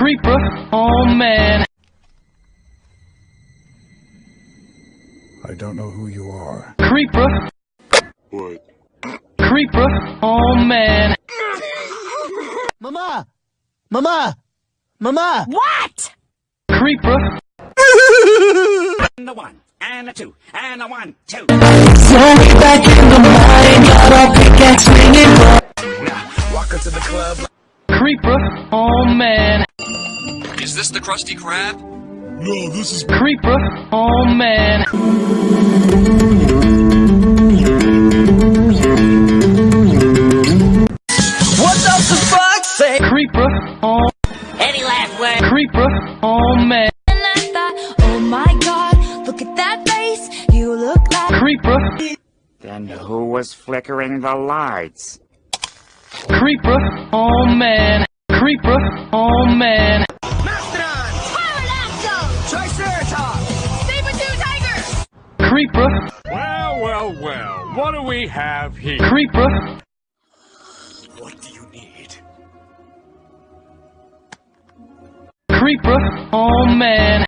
Creeper, oh man. I don't know who you are. Creeper, What? creeper, oh man. Mama! Mama! Mama! What? Creeper, And a one, and a two, and a one, two. slowly back in the morning, got a pickaxe swinging. Walk into the club. Creeper, oh man. Is this the Krusty Krab? No, this is Creeper, oh man. What does the fuck say? Creeper, oh, Any last word? creeper, oh man. And I thought, oh my god, look at that face. You look like Creeper, Then who was flickering the lights? creeper, oh man. Creeper, oh man. Saber-tooth tiger. Creeper, Well, well, well. What do we have here? creeper, What do you need? creeper, oh man.